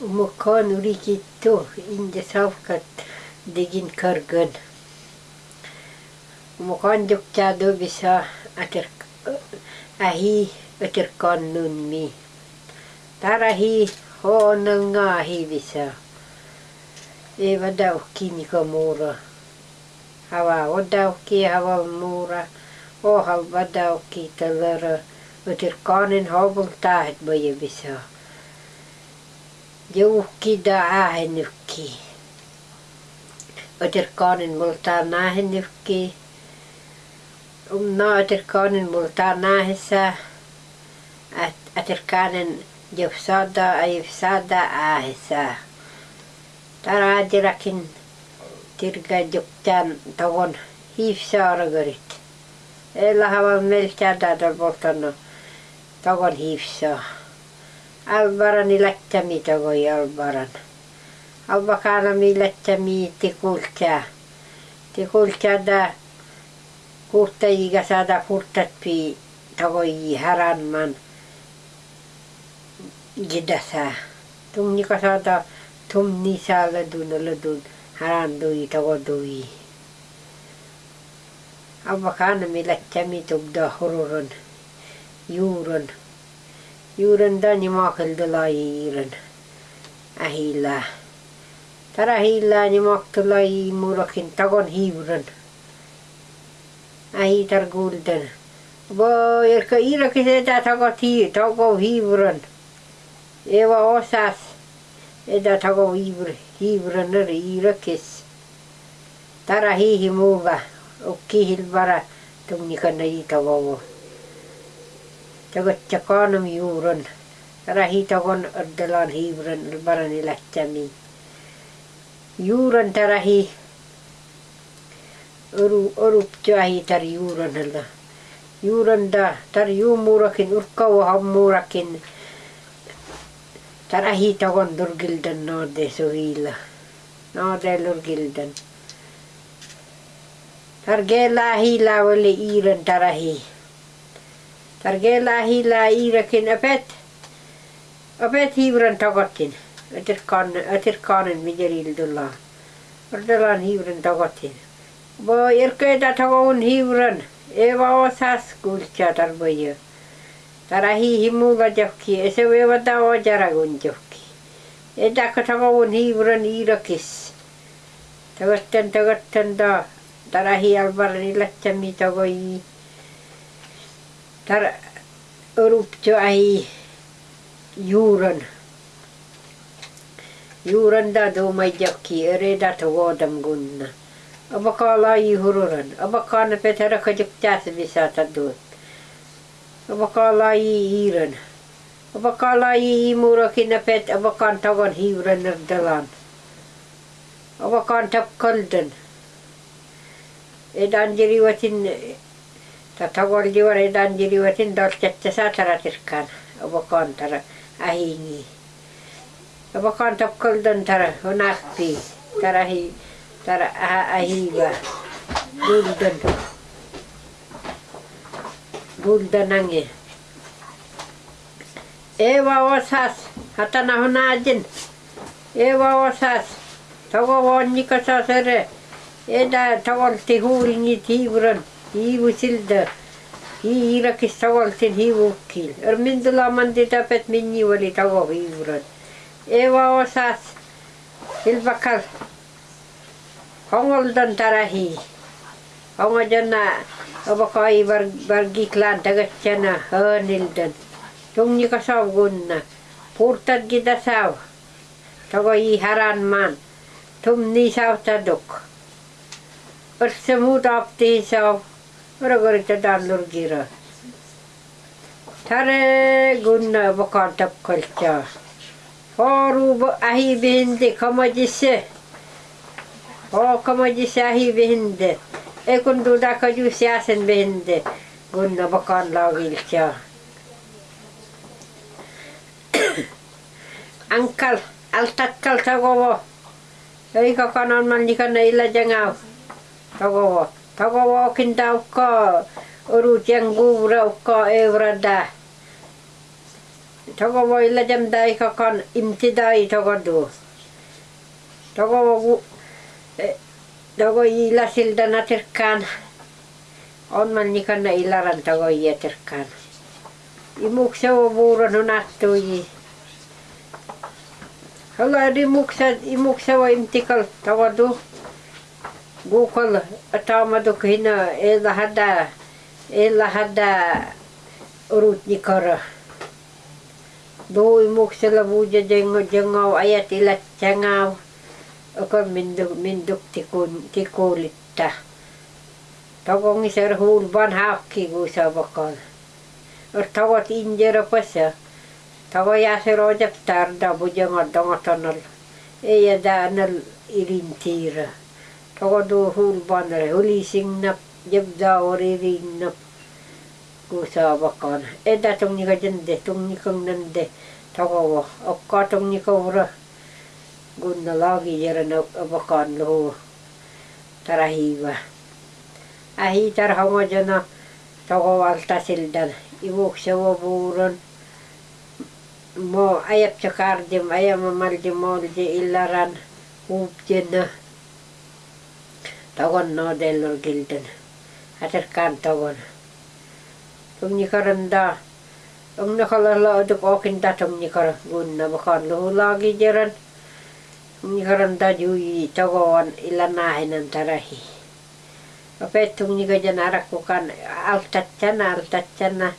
Umukaan urikittu inje savkat digin kargan. Umukaan jukja do bisa ater ahi ater kannun mi. Tarahi hoonel ngahi bisa. Eva daukki nika muura. Hava odaukki hava muura. Ohal vadaukki talera. Ater kanen hovul tahet baje bisa. Joukki da ahenukki. Ater kanen multa nahenukki. Um na ater kanen multa nahessa. Ater kanen Jos sada ei sada ahesa. Tarajirakin tirga juktan togon hiifsaaragarit. Ella havan melkäätä voltano togon hiifsaa. Albarani lättämi togoi albaran. Albakana mi lättämi tikultää. Tikultää da kurta iga saada kurtat pi togoi haranman gidasa. Tumni ka saada tumni saala dun ala dun haran dui tago dui. Albakana mi lättämi tugda hururon juuron. Juuron da ni maakelda iiran. Ahila. Tara hiilää ni maaktula murakin tagon hiivuran. Ahi tar gulden. Voi, erkä iirakin sitä tagot hii, tago hiivuran. Eva osas. Eda tago hiivuran eri iirakis. Tara hiihi muuva. Ukki hilvara tumnikana itavovo. Tagot jakanam juuron. Tara hiitagon oddalan hiivuran ilbarani lähtämiin. Juuran tarahi oru orup tuahi tar juuran alla. Juuran da tar juumurakin urkau hammurakin. Tarahi tagon durgildan noode sovilla. Noode lurgildan. Targela hila wali iiran tarahi. Targeelaahi laa iirakin apet apet hiivran tagottin. Atirkaanen mijerildullaa. Ordalaan hiivran tagottin. Bo irkeeda tagoon hiivran. Eva osas kulchaa tarvoja. Tarahi himulla johki. Ese vevata ojaragun johki. Edakka tagoon hiivran iirakis. Tagottan tagottan daa. Tarahi albaran ilatsami tagoji. Tagoi. Tara uruptio ahi juuran. Juuran da tuumai jokki ereda togodam gunna. Abaka lai hururan. Abaka na petera kajuk jasa bisa tadut. Abaka lai iiran. Abaka lai imurakin na pet abakan tagon hiuran nerdalan. Abakan tap kaldan. Edan jiriwatin Tata voljuori danjiriuotin dolkette sataratirkan obokoontara ahingi. Obokoonta koldon tara hunakpi tara hi tara ahiva guldon guldonange. Eva osas hatana hunajin. Eva osas togo vonniko sosere. Eda togolti huulingi tiivron. Hiivu silda. Hiirakis tagoltin hiivukkil. Ermindula mandi tapet minni oli tago hiivuran. Eva osas. Silvakal. Hongoldan tarahi. Hongojana abakai var vargiklan tagatsana hönildan. Tungnika savgunna. Purtat gita sav. Tago i haran man. Tumni savtaduk. Örse muut apti sav. Ұрығырыты дандыр кері. Тары гүнна бұқартып көлча. Хорубы ахи бейінде камадисе. О камадисе ахи бейінде. Экін дуда кәжу сиясын бейінде. Гүнна бұқарлау келча. Анкал, алтаккал сағово. Өйка каналман никана илла жаңау. Сағово. Tagovo kinta ka. Urut yang gura ka evrada. togo voi lajam dai ka kan imti dai togo du togo gu togo ila silda na terkan on man ni kan ilaran togo ia terkan imuk se o vuuro no nattui Hala di muksa imuk se o imtikal togo du Gokul atamadık hina elahada elahada urutnikara. Doi imuk sila buja jengo jengo ayat ilat cengau Ako minduk minduk tikun tikulita. Tagong hul hulban hakki gusa bakal. Tagot injera pasa. tawa yasir ojap tarda buja ngadongatanal. Eya anal ilintira. Togadu hulbanar hulisignap, jebda orirignap, kusaavakaan. Etä tunnika jende, tunnikon nende, tagava, akka tunnika ura, kunna laagi jären avakaan luhu, tarahiiva. Ähi tarhamajana, tagavalta sildan, ivukseva puuron, mo ajab se kardim, ajama maldi moldi illaran, uupjena. togon no delor gilden. Atar kan togon. Tum ni karan da. Tum ni kala la de pokin da tum ni kara gun na bakan lu lagi jeran tum ni karan da ju yi togon ilana hinan tarahi. Ape tum ni gajan arak ko kan al tatchan al tatchan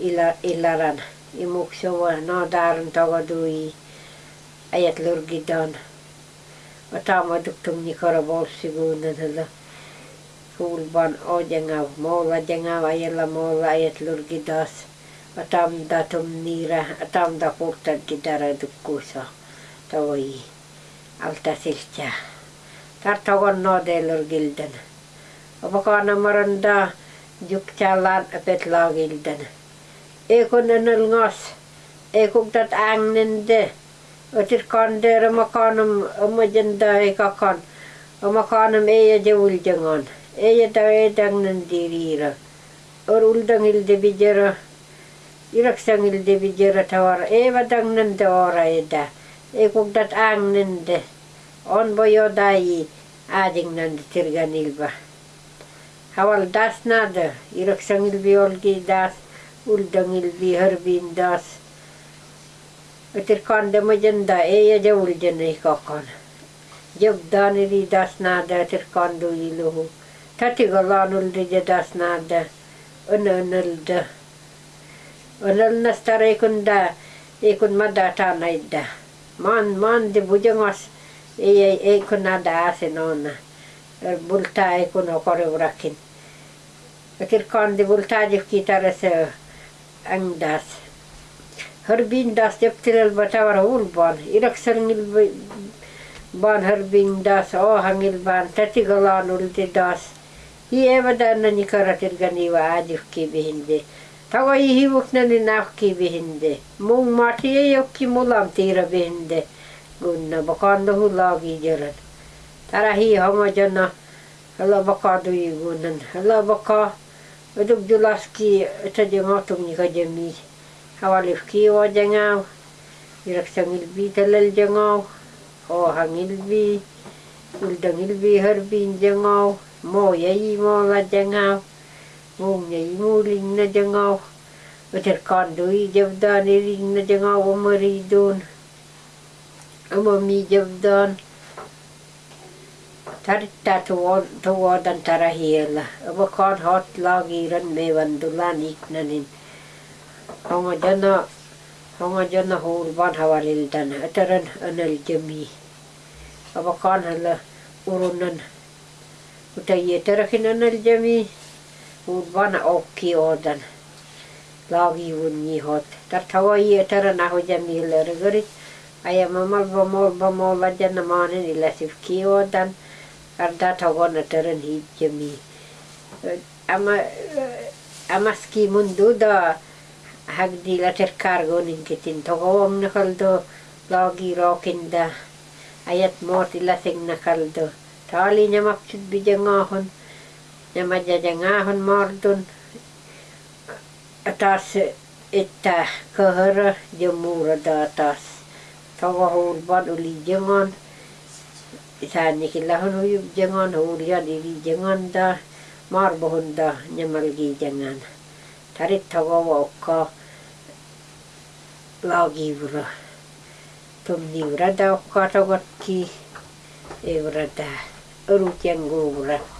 ila ilaran. Imuk so wa na daran tago dui ayat lurgidan. Atama duk tum ni kara bol sigunan hala. Hulban ojengav, moola jengav ajella moola ajet lurgidas. Atam datum niira, atam da purtan kitara dukkusa. Tawai alta siltja. Tartagon no de lurgilden. Apakana maranda jukjalan apet lagilden. Ekon enel ngas, ekuk dat Ötür kan dere makanım amacında ekakan. jangan. eye de uldangan. dang de edangnan dirira. Or uldan ilde bijera. Iraksan ilde bijera tavar. Eva dangnan de ora eda. Ekugdat angnan de. On boyo dayi adingnan de tirgan ilba. Haval das nada. Iraksan ilbi olgi das. Uldan ilbi harbin das. ತಿರ್ಕೊಂಡಿಮುಜಂದ ಏಯಜ ಉಳ್ಜನ್ರಿ ಕೊಕ್ಕೋಣ ಜಬ್ದಾನಿರಿ ದಾಸ್ನಾದ ತಿರ್ಕೊಂಡು ಇಲು ತತಿಗೊಲ್ಲಾನುಲ್ರಿ ಜ ದಾಸ್ನಾದ ಅನಲ್ದ ಅನಲ್ನ ಸ್ತರ ಏಕುಂದ ಏಕುನ್ ಮದ್ದ ಟಾನ ಇದ್ದ ಮಾನ್ ಮಾನ್ ದಿ ಭುಜಂಗಾಸ್ ಏಯ ಏಕುನ್ನಾದ ಆಸೆ ನೋನ ಬುಲ್ತಾ ಏಕುನ್ ಕೊರೆ ಉರಕಿನ್ ತಿರ್ಕೊಂಡು ಬುಲ್ತಾ ಜಿಫ್ಕಿ ತರಸ ಅಂಗ್ದಾಸ್ angdas Harbindas jeptilel batawar ulban iraksalngil ban. Harbindas ohangil ban tatigalanuldi das hievadana ni karatirganiwa ajukki bihinde. Tawa ihivuknani nafki bihinde. Mung mati yokki mulam tira bihinde. Gunna bakanda hulagi jaran tara hi honga jana. Hala bakadu igunan hala baka. Uduk julaski tajengotum ni kajemi hawalifki Awalif kiwa jengau, irak sangil bi telal jengau, ho hangil bi, uldangil bi harbin jengau, mo yai mo la jengau, mo yai mo ling na jengau, wajar kandui jabdan iring e na jengau wa maridun, amo mi jabdan, tar ta tuwa tuwa dan tarahiela, amo kan hot lagi ran me wandulan ik na nin. iknanin honga jana honga jana hul ban hawalil dan ataran anal jami aba kon hala urunan وتيترخن الجميع وبنا أوكي أودن لاغي وني هوت ترتوي يترنا هو جميل رغري أي ممال بمول بمول جن مانن إلا سفكي أودن أردا تغون ترن هي جميع أما أما سكي منذ hagdila terkargonin kitin togom na kaldo lagi rokinda ayat moti la sing na kaldo tali nya maksud bijangahon nya majajangahon mordun. Atas itta kahara jamura da atas tawahul bad uli jangon isani kilahon uyub jangon hulian ili jangon da. Marbohon da nyamalgi jangan 자리타고 먹고 라기브로 덤디브라다 화라고티 에브라다. 어루짱고브라